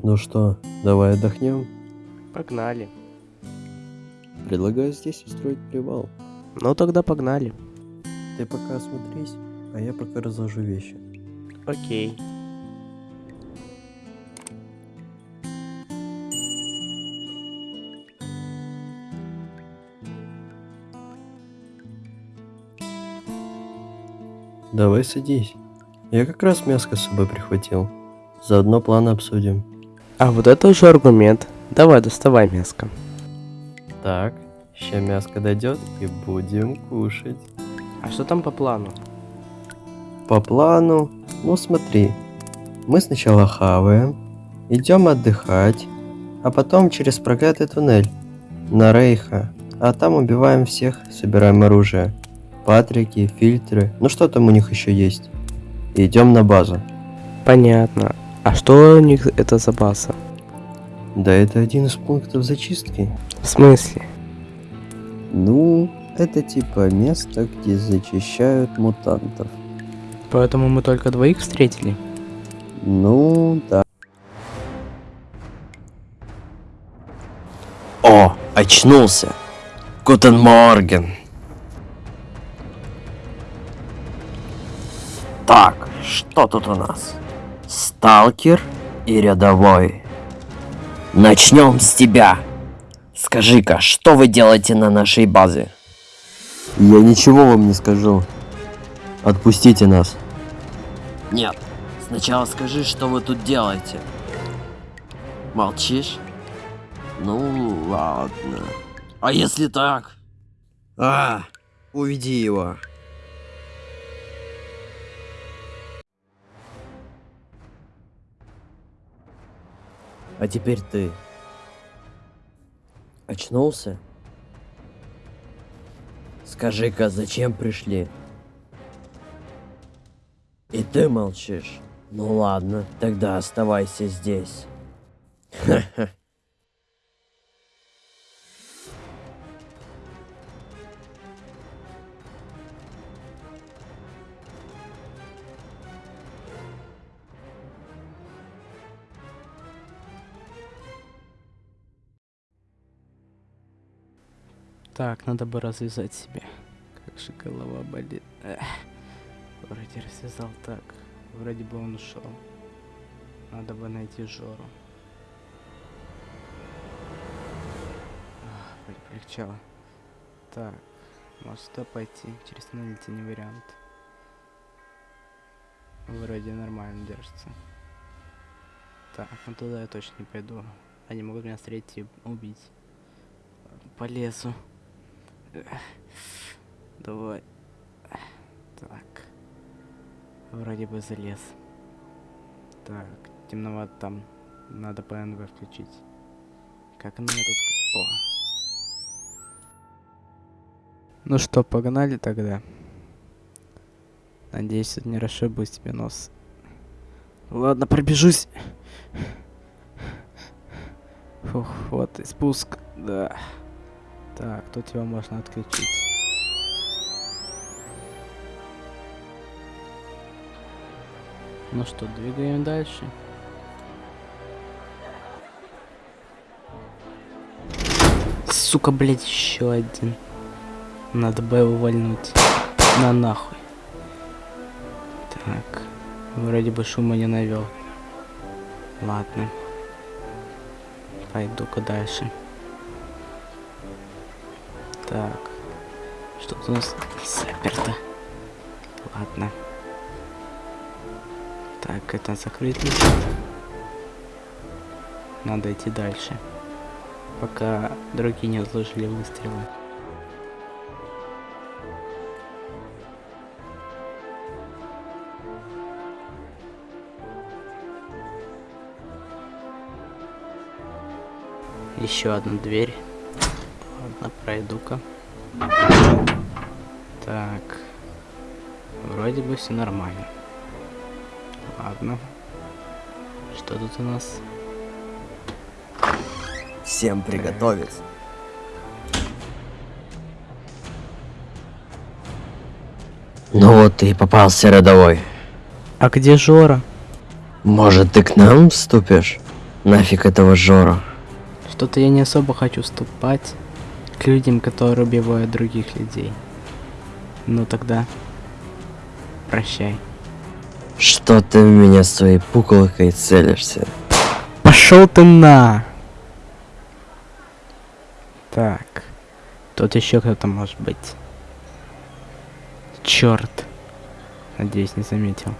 Ну что, давай отдохнем? Погнали. Предлагаю здесь устроить привал. Ну тогда погнали. Ты пока осмотрись, а я пока разложу вещи. Окей. Давай садись. Я как раз мяско с собой прихватил. Заодно планы обсудим. А вот это уже аргумент. Давай, доставай мяско. Так, ща мяско дойдет и будем кушать. А что там по плану? По плану, ну смотри, мы сначала хаваем, идем отдыхать, а потом через проклятый туннель на Рейха, а там убиваем всех, собираем оружие. Патрики, фильтры, ну что там у них еще есть. И идем на базу. Понятно. А что у них это за база? Да это один из пунктов зачистки. В смысле? Ну, это типа место, где зачищают мутантов. Поэтому мы только двоих встретили? Ну, да. О, очнулся. Гутен Морген. Так, что тут у нас? Сталкер и рядовой. Начнем с тебя. Скажи-ка, что вы делаете на нашей базе? Я ничего вам не скажу. Отпустите нас. Нет, сначала скажи, что вы тут делаете. Молчишь? Ну, ладно. А если так? А, уведи его. А теперь ты. Очнулся? Скажи-ка, зачем пришли? И ты молчишь? Ну ладно, тогда оставайся здесь. Ха-ха. Так, надо бы развязать себе. Как же голова болит. Эх. Вроде развязал так. Вроде бы он ушел. Надо бы найти Жору. Ах, полегчало. Так, может сюда пойти. Через туннель это не вариант. Вроде нормально держится. Так, ну туда я точно не пойду. Они могут меня встретить и убить. Ладно, Полезу. Давай. Так. Вроде бы залез. Так, темновато там. Надо ПНВ включить. Как она тут? О. Ну что, погнали тогда. Надеюсь, это не расшибу тебе нос. Ладно, пробежусь. Фух, вот и спуск. Да. Так, тут его можно отключить. Ну что, двигаем дальше. Сука, блядь, еще один. Надо бы его вальнуть. На нахуй. Так. Вроде бы шума не навел. Ладно. Пойду-ка дальше. Так. Что у нас заперто? Ладно. Так, это закрыть лежит. Надо идти дальше. Пока другие не отложили выстрелы. Еще одна дверь. Ладно, пройду-ка. Так. Вроде бы все нормально. Ладно. Что тут у нас? Всем приготовиться. Ну вот ты и попался рядовой. А где Жора? Может, ты к нам вступишь? Нафиг этого Жора. Что-то я не особо хочу вступать к людям, которые убивают других людей. Ну тогда, прощай. Что ты в меня своей пуколкой целишься? Пошел ты на! Так, тут еще кто-то может быть. Черт. Надеюсь, не заметил.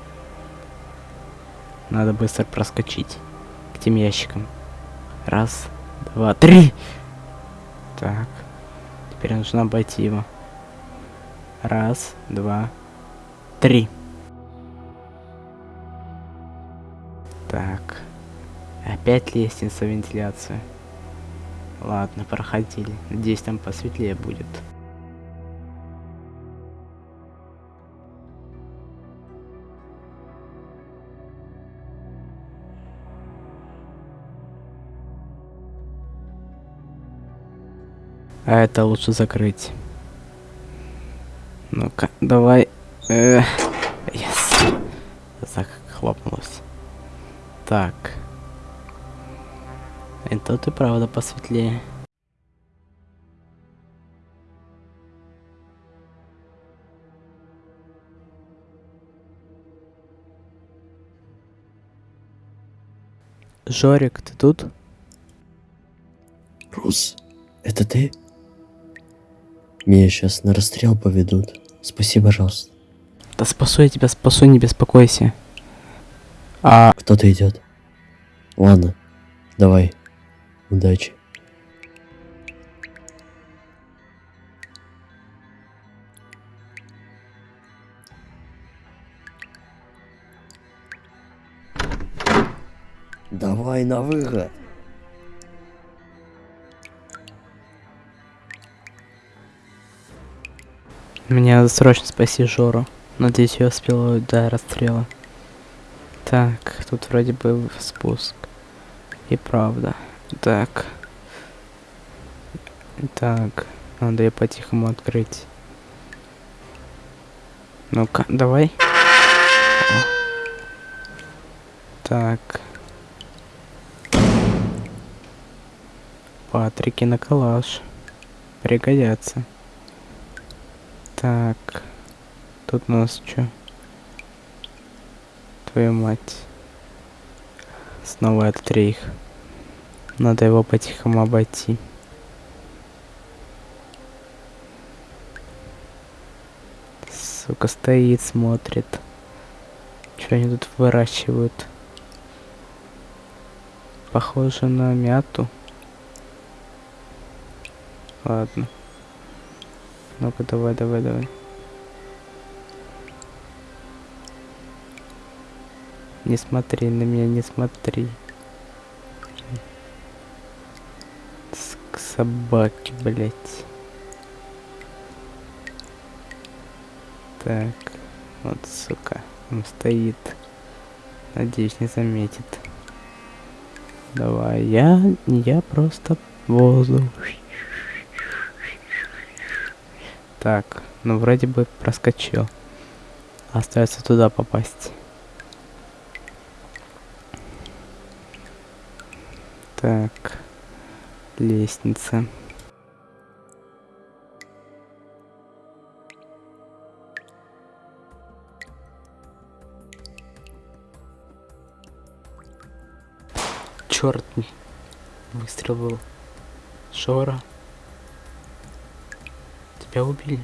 Надо быстро проскочить к тем ящикам. Раз, два, три. Так. Теперь нужно обойти его. Раз, два, три. Так. Опять лестница вентиляция. Ладно, проходили. Надеюсь, там посветлее будет. А это лучше закрыть. Ну-ка, давай. Э, yes. Захлопнулось. Так. Тут и правда посветлее. Жорик, ты тут? Рус, это ты? Меня сейчас на расстрел поведут. Спаси, пожалуйста. Да спасу я тебя, спасу, не беспокойся. А, Кто-то идет. Ладно, давай. Удачи. Давай на выход. Мне срочно спасти Жору. Надеюсь, я успела до расстрела. Так, тут вроде бы спуск. И правда. Так. Так, надо ее по-тихому открыть. Ну-ка, давай. Так. Патрики на калаш. Пригодятся. Так. Тут у нас что? Твою мать. Снова этот рейх. Надо его по-тихому обойти. Сука, стоит, смотрит. Что они тут выращивают? Похоже на мяту. Ладно. Ну-ка, давай, давай, давай. Не смотри на меня, не смотри. К собаке, блять. Так, вот, сука, он стоит. Надеюсь, не заметит. Давай, я, я просто воздух. Так, ну вроде бы проскочил. Остается туда попасть. Так, лестница. Черт, выстрел был. Шора. Тебя убили.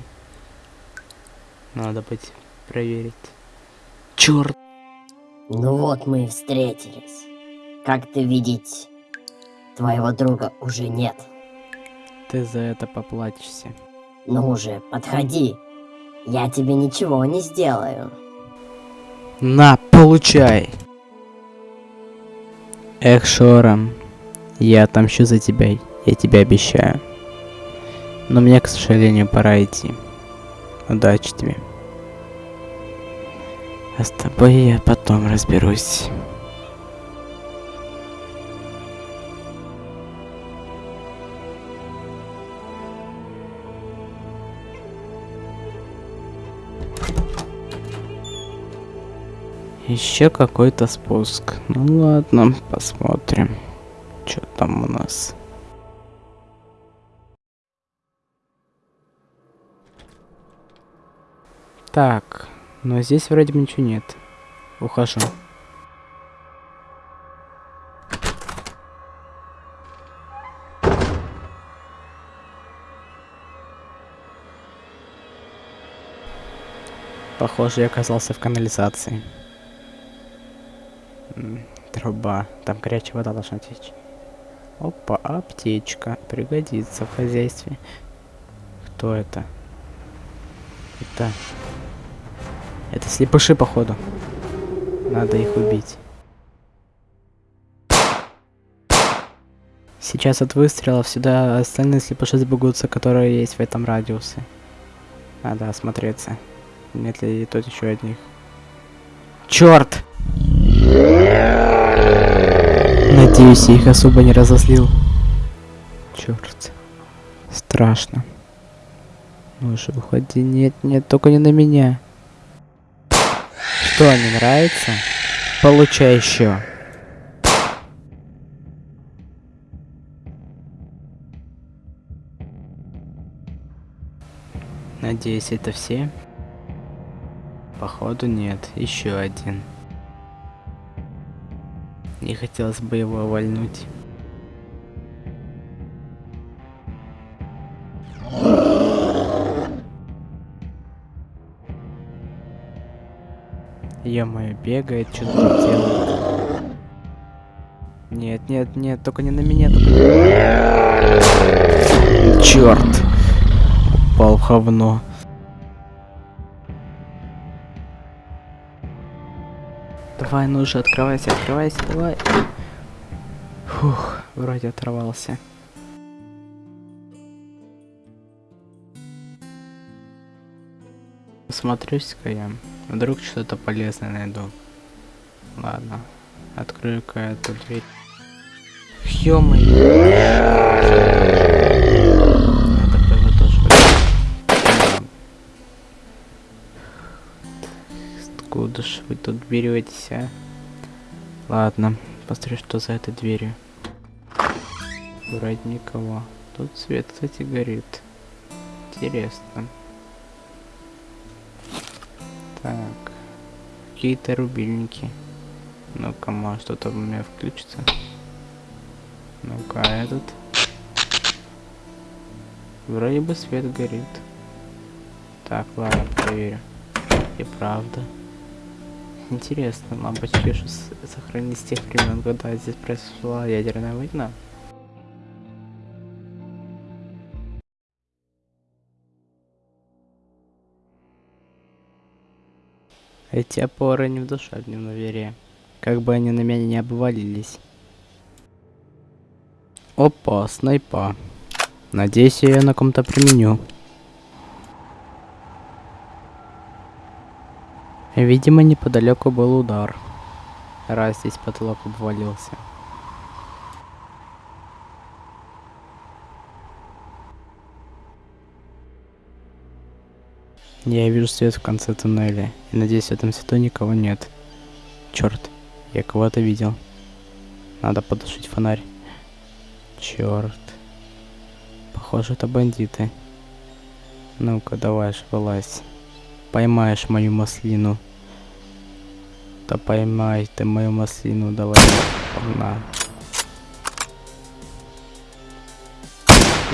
Надо быть проверить. Черт. Ну вот мы и встретились. Как ты видеть, твоего друга уже нет. Ты за это поплатишься. Ну уже, подходи. Я тебе ничего не сделаю. На, получай. Эх, Шора, я отомщу за тебя, я тебе обещаю. Но мне, к сожалению, пора идти. Удачи тебе. А с тобой я потом разберусь. Еще какой-то спуск. Ну ладно, посмотрим. там у нас? Так, но здесь вроде бы ничего нет. Ухожу. Похоже, я оказался в канализации. Труба. Там горячая вода должна течь. Опа, аптечка. Пригодится в хозяйстве. Кто это? Это... Это слепыши, походу. Надо их убить. Сейчас от выстрелов сюда остальные слепыши сбегутся, которые есть в этом радиусе. Надо осмотреться. Нет ли тут еще одних? Черт! Надеюсь, я их особо не разозлил. Черт. Страшно. Ну же, уходи. Нет, нет, только не на меня. Что, не нравится? Получай еще. Надеюсь, это все? Походу нет, еще один. Не хотелось бы его вальнуть. Ё-моё, бегает, что-то делает. Нет, нет, нет, только не на меня. Черт! Упал в говно. Давай, ну же, открывайся, открывайся, давай. Фух, вроде оторвался. Смотрюсь-ка я. Вдруг что-то полезное найду. Ладно. Открою-ка эту дверь. Ё-моё. Откуда ж вы тут беретесь, а? Ладно, посмотрю, что за этой дверью. Вроде никого. Тут свет, кстати, горит. Интересно. Так. Какие-то рубильники. Ну-ка, может что-то у меня включится. Ну-ка, этот. Вроде бы свет горит. Так, ладно, проверю. И правда. Интересно, лампочки сохранились с тех времен, когда здесь произошла ядерная война. Эти опоры не в душевном доверии. Как бы они на меня не обвалились. Опа, снайпа. Надеюсь, я ее на ком-то применю. Видимо, неподалеку был удар. Раз здесь потолок обвалился. Я вижу свет в конце туннеля. И надеюсь, в этом свету никого нет. Черт, я кого-то видел. Надо потушить фонарь. Черт. Похоже, это бандиты. Ну-ка, давай ж вылазь. Поймаешь мою маслину. Да поймай ты мою маслину, давай. На.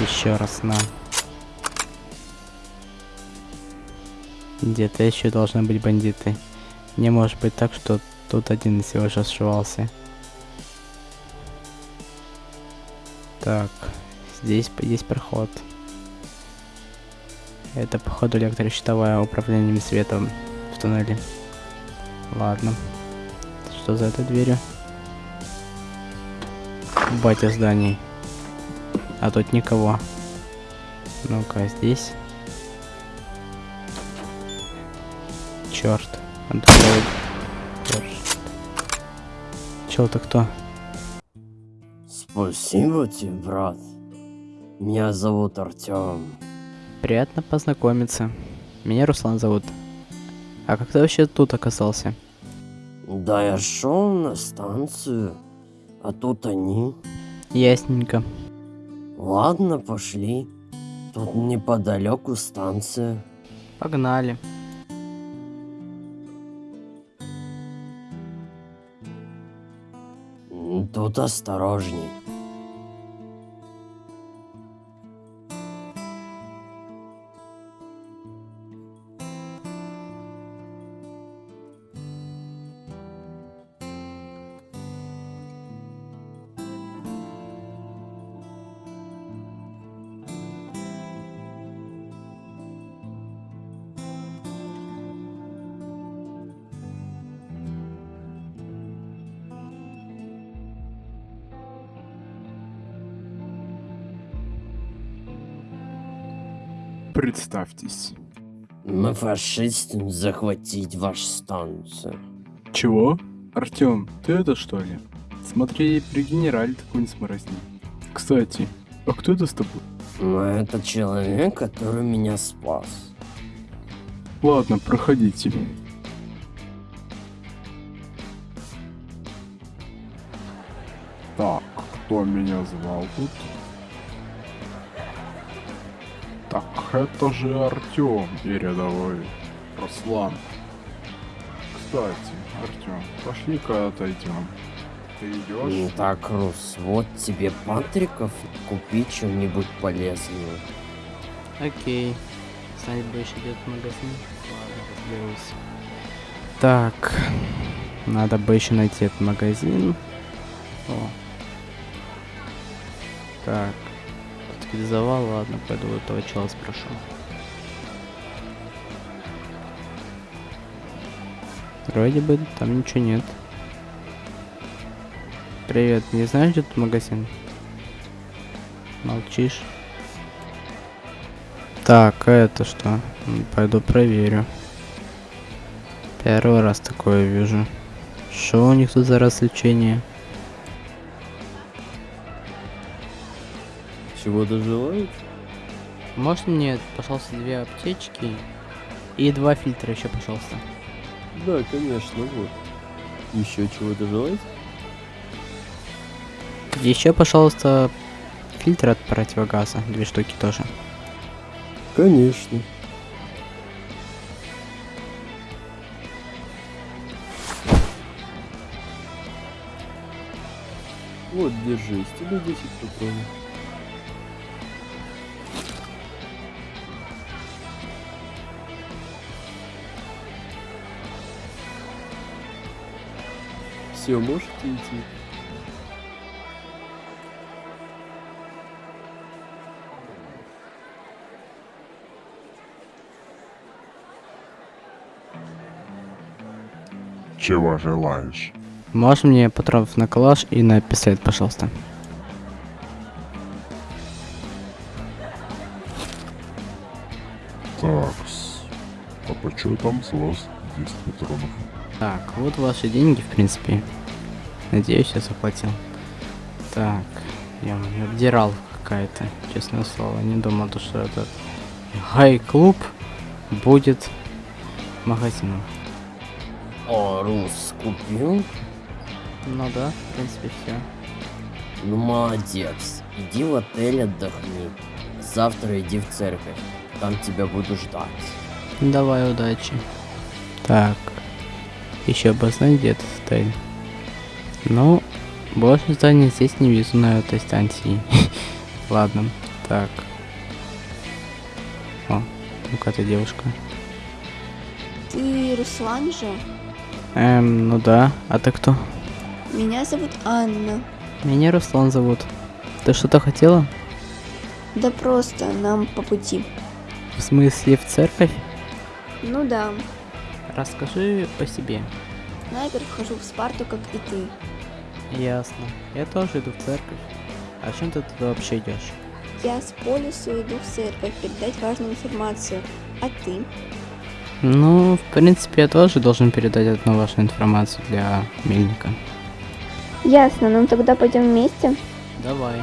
Еще раз на. Где-то еще должны быть бандиты. Не может быть так, что тут один всего же сшивался. Так, здесь есть проход. Это походу электрощитовое управление светом в туннеле. Ладно. Что за этой дверью? Батя зданий. А тут никого. Ну-ка, здесь. Черт. Чел, ты кто? Спасибо тебе, брат. Меня зовут Артем. Приятно познакомиться. Меня Руслан зовут. А как ты вообще тут оказался? Да я шел на станцию, а тут они. Ясненько. Ладно, пошли. Тут неподалеку станция. Погнали. Тут осторожней. Представьтесь. Мы фашисты захватить вашу станцию. Чего? Артём, ты это что ли? Смотри, при генерале такой не сморозни. Кстати, а кто это с тобой? Но это человек, который меня спас. Ладно, проходите. Так, кто меня звал тут? Так, это же Артём и рядовой Руслан. Кстати, Артём, пошли-ка отойдем. Ты Ну идешь? так, Рус, вот тебе Патриков, купи что-нибудь полезное. Окей. Саня больше идет в магазин. Ладно, разберусь. Так. Надо бы еще найти этот магазин. О. Так. Утилизовал, ладно, пойду этого чела спрошу. Вроде бы там ничего нет. Привет, не знаешь, где тут магазин? Молчишь? Так, а это что? Пойду проверю. Первый раз такое вижу. Что у них тут за развлечение? Чего доживают? Можно мне, пожалуйста, две аптечки и два фильтра еще, пожалуйста. Да, конечно, вот. Еще чего доживать? Еще, пожалуйста, фильтр от противогаза, две штуки тоже. Конечно. Вот, держи, с тебя 10 патронов. Все, можете идти. Чего желаешь? Можно мне патронов на калаш и на пистолет, пожалуйста? Такс. А почему там с вас 10 патронов? Так, вот ваши деньги, в принципе. Надеюсь, я заплатил. Так, я обдирал какая-то, честное слово. Не думал, то, что этот гай-клуб будет магазином. О, Рус, купил? Ну да, в принципе, все. Ну молодец. Иди в отель отдохни. Завтра иди в церковь. Там тебя буду ждать. Давай, удачи. Так, еще обознай, где этот отель. Ну, больше зданий здесь не вижу на этой станции. Ладно, так. О, там какая-то девушка. Ты Руслан же? Эм, ну да. А ты кто? Меня зовут Анна. Меня Руслан зовут. Ты что-то хотела? Да просто, нам по пути. В смысле, в церковь? Ну да, Расскажи по себе. Найперв хожу в Спарту, как и ты. Ясно. Я тоже иду в церковь. А чем ты туда вообще идешь? Я с полюсу иду в церковь передать важную информацию. А ты? Ну, в принципе, я тоже должен передать одну важную информацию для Мельника. Ясно, ну тогда пойдем вместе. Давай.